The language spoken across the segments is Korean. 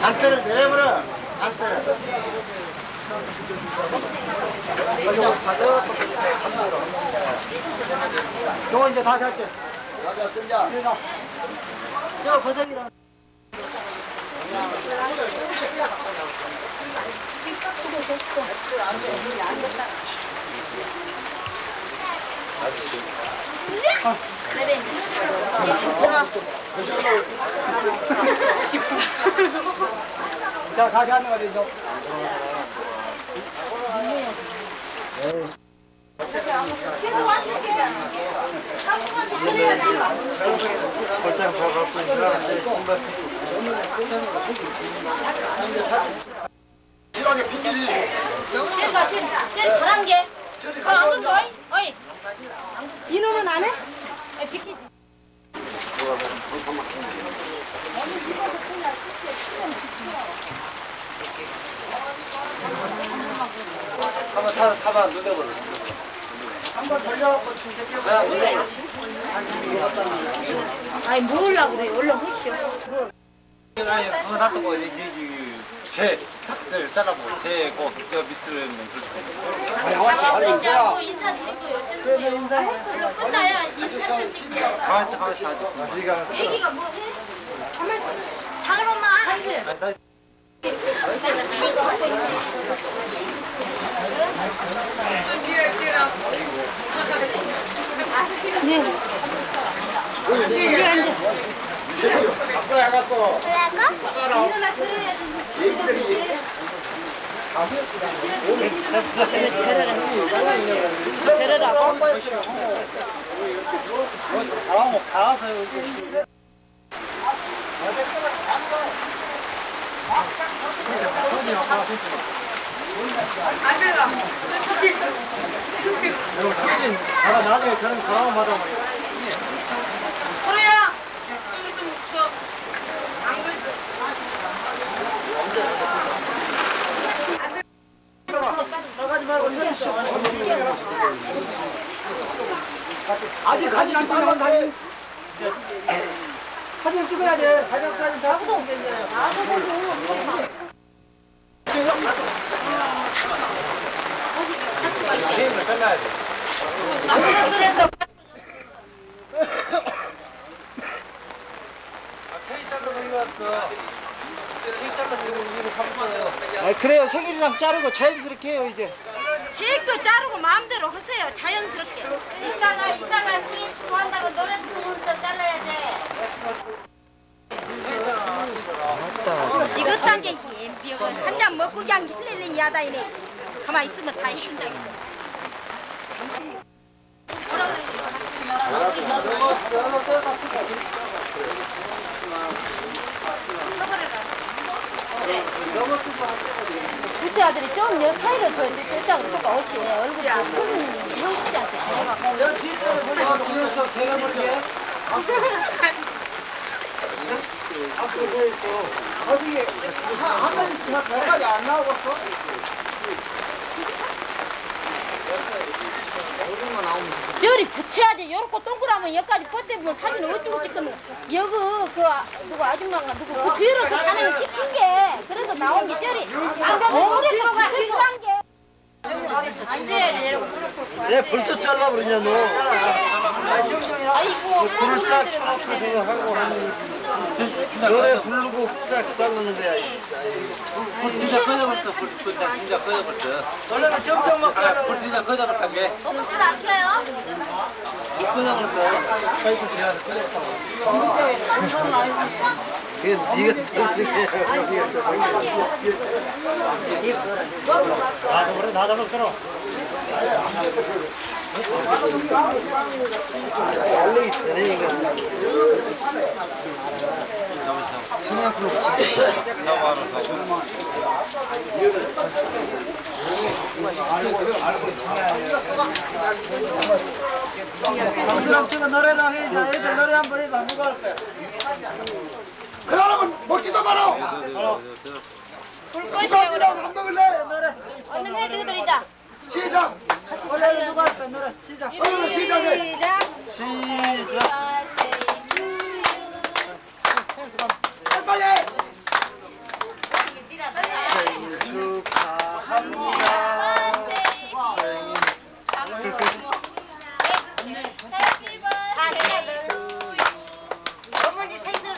장대를 내버려. 장대를. 요거 이제 다 됐지? 나가 뜬자. 저 버섯이랑. 자, 다시 하는 거 지, 이제. 벌장 다 갔으니까 이제 신발 실하게 핑계리. 제가 제일 제일 잘한 게 그거 안 그거 어이 어이 이놈은 안 해? 비키 타봐 타봐 타봐 누대버려. 한번 돌려갖고 침새끼고. 아니 뭐라 그래. 얼른 그시오. 뭐 아니 그거 놔두고 이제 이제 제 제, 따라보고 제고 저 밑으로 있는 장학생자고 인사드리고 요즘 얼른 끝나야 인사를 찍게. 가만히 가만히 하지. 네가 애기가 뭐 해? 가만있어. 작은 엄마 하지 박사야 갔어. 들어야지. 얘기들이 데려라고 가고 가서 여기. 아직 안 찍으면 사진. 사진 찍어야 돼. 가족 사진 다. 끝나야 돼. 아, 자르고 이거 샀어요. 아, 그래요. 생일이랑 자르고 자연스럽게 해요, 이제. 케이크도 자르고 마음대로 하세요. 자연스럽게. 이따가 이따가 생일 축하한다고 노래 부르면서 잘라야 돼. 지긋한 게 비어가 한잔 먹고 그냥 힐레레 야다 이네. 가만 있으면 다 힘들어. 우리 아들이 좀 여, 사이를 더 떼자고 그러니까 옳지 얼굴이 큰 형씨한테 여 뒤에서 보내고 뒤에서 개가 모르게. 앞에 서 있고. 어디 한- 한 배까지 안 나오겠어? 저리 붙여야지. 요렇게 동그라면 여기까지 뻗대면 사진 어쩌고 찍거든 여기 그 아- 누구 아줌마가 누구 그 뒤로 저 사진을 찍힌 게 그래서 나온 게 저리 거울에서 붙여있는 게 앉아야지 이러고 내 벌써 잘라버리냐 너. 아이고 불을 쫙 쳐놓고 생각하고 하는 너네 부르고 쫙 잘랐는데 불 진짜 꺼져버렸어. 불 진짜 진짜 꺼져버렸어. 원래는 정정 막 아, 불 진짜 꺼져버렸단 게. 어머들 안 켜요? 불 꺼져버렸어. 파이프 그냥 꺼졌다고. 그게 네가 저렇게 아, 그래 나끌 붙이고. 노래랑 해. 나 애들 노래 한 번 해봐. 누가 할 거야? 그러면 먹지도 마라. 불 끄시오 그래 안 먹을래? 얼른 해 너희들이자 시작. 원래 누가 할 거야? 노래 시작. 오늘 시작해. 시작 빨리. 다 해야 돼 어머니 생일 돼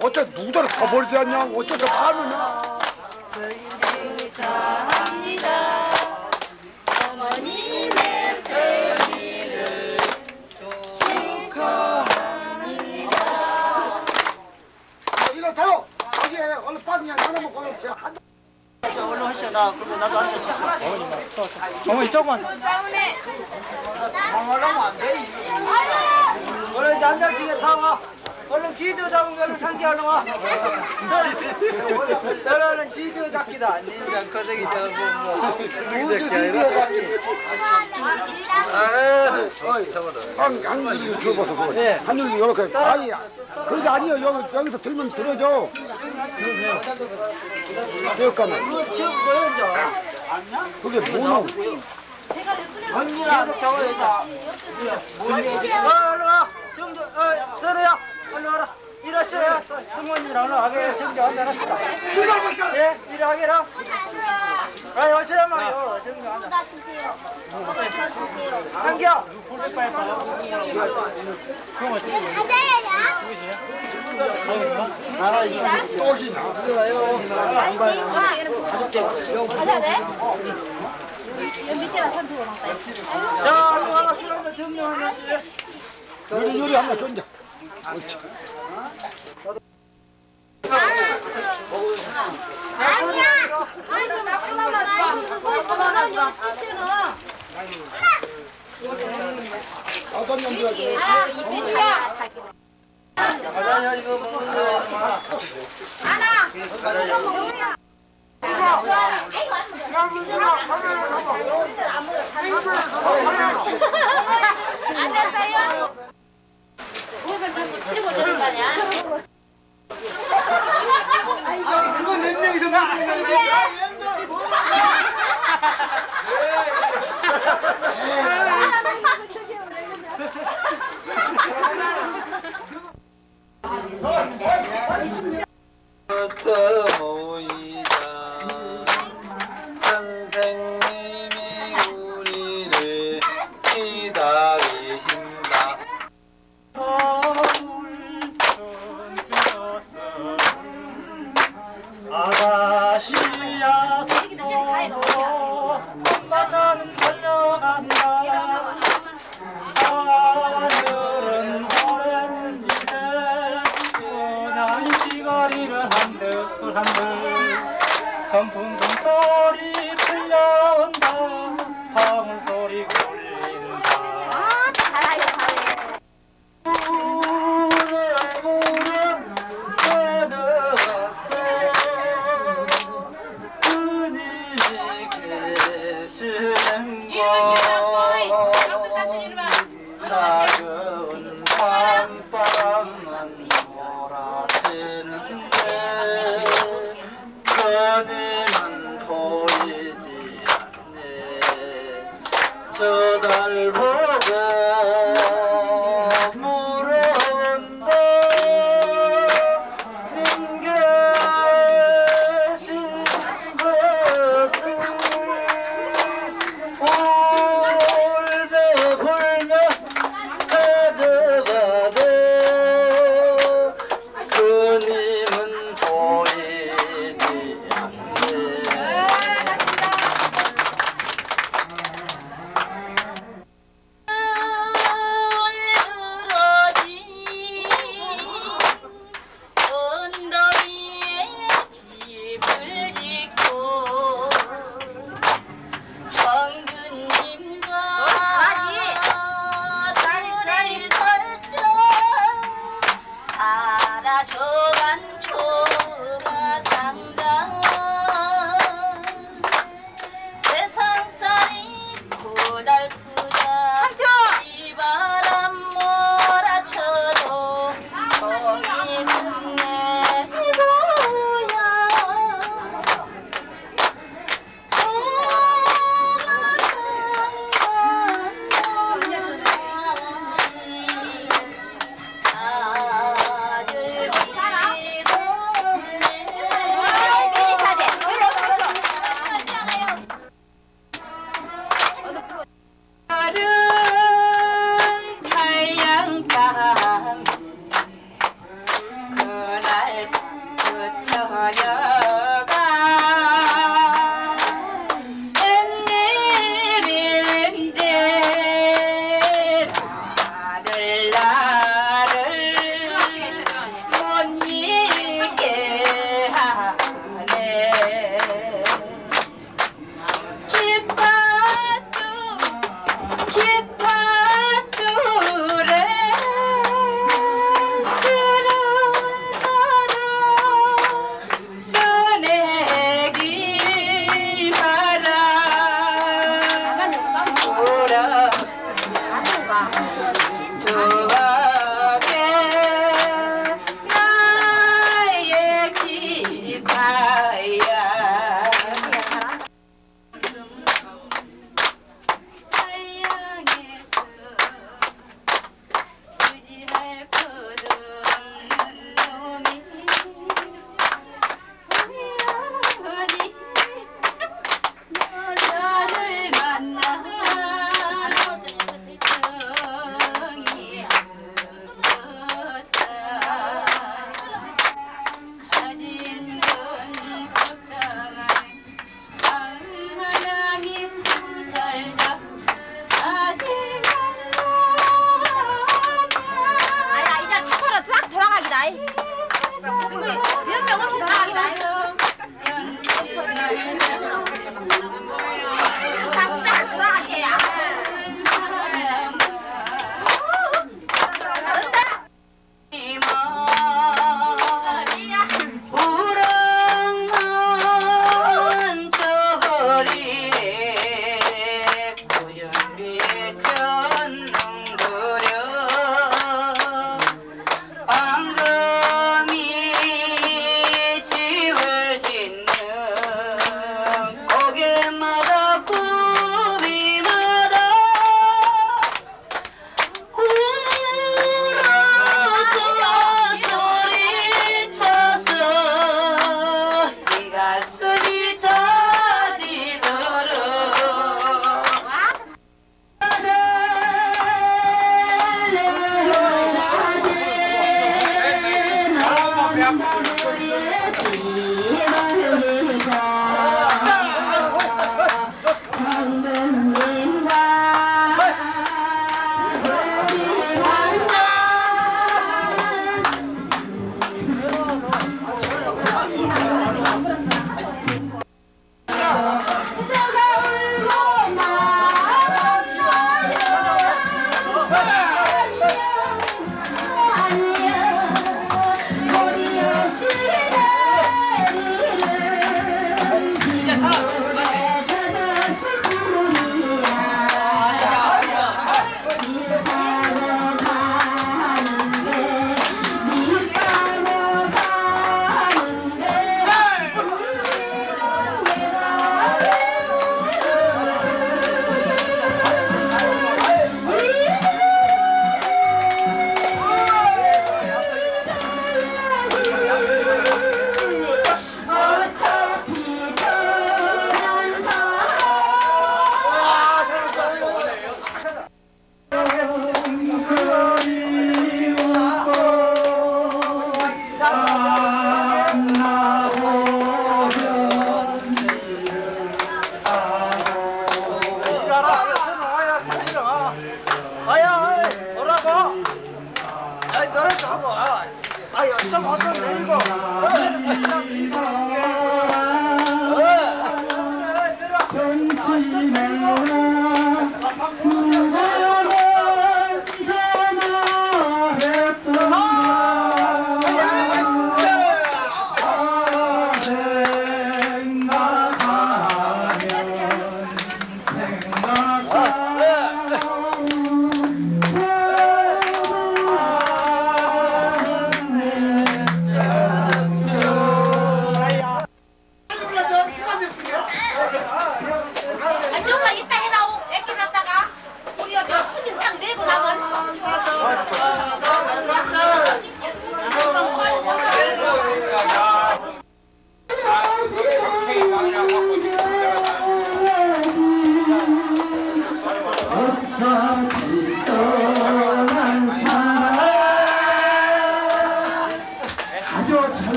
어째 누구들 더 버리지 않냐? 어째 더 파느냐? 축하합니다 어머님의 생일을 일어서. 거기에 얼른 빵이야. 하나 먹고 한 얼른 하시오. 나 그리고 나도 앉아. 어머니 조금만. 싸우네 얼른 이제 한 장씩에 다 와. 얼른 기도 잡은 걸로 상기 얼른 와. 저러는 기도 잡기다. 닌자 거저기 저거 우주 기도 잡기. 한, 한줄이 줘봐서 그래. 한줄이 이렇게. 아니, 그게 아니요. 여기, 여기서 들면 들어줘. 그거 이제? 그게 뭐노? 언니랑 계속 적어야지. 어, 얼른 와. 정조, 어, 서로야. 얼른 와라. 일하셔야 승원이랑 얼른 하게 정조 한잔 합시다. 예, 일하게라. 아이, 오시란 말이요. 정조 한잔. 한겨. 떡이냐? 가자 돼? 밑에다 선두고 놨다 자, 얼른 와라. 술 한잔 정조 한 잔씩. 요리, 요리 한번 쫀자. 아니야 아이고 나쁘다 나서 있어 나 여기 찌찌는 어떤 년들 아 이때야 가자냐, 이거 먹는 거. 하나 이거 먹으면 앉았어요? 목을 자꾸 거야? 어서 모이자 그님은 보이지 않네. 저 달 보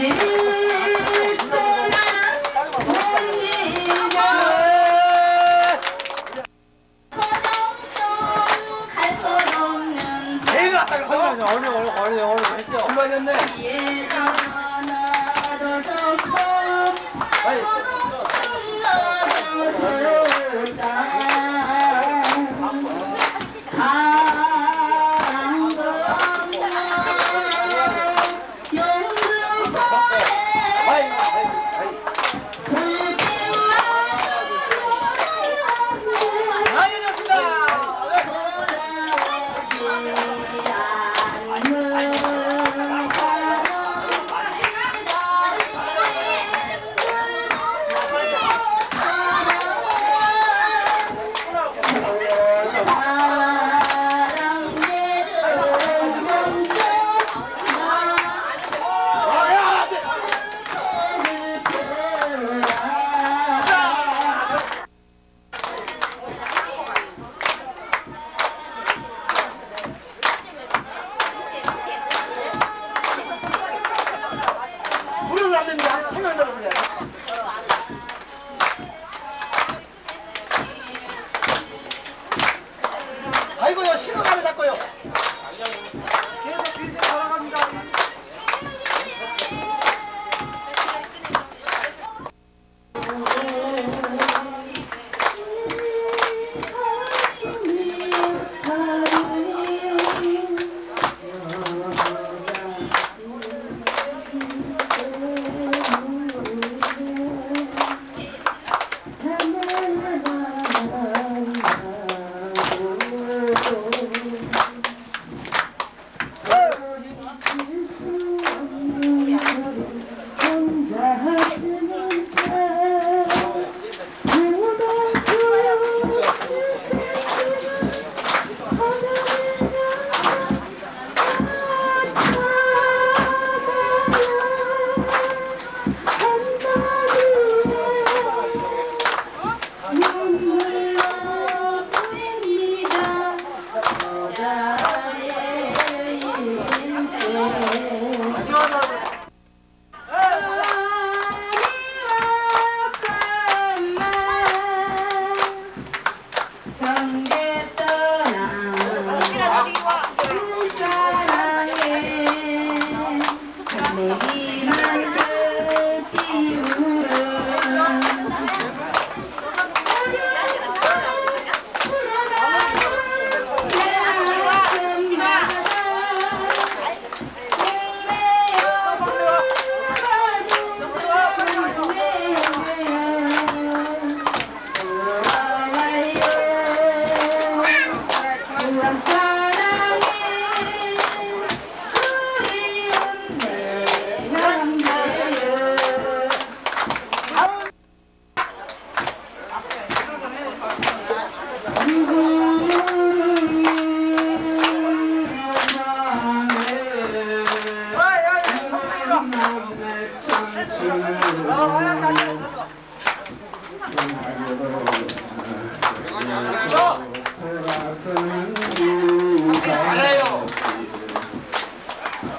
아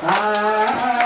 아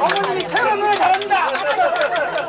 어머님이 최고 노래 잘합니다.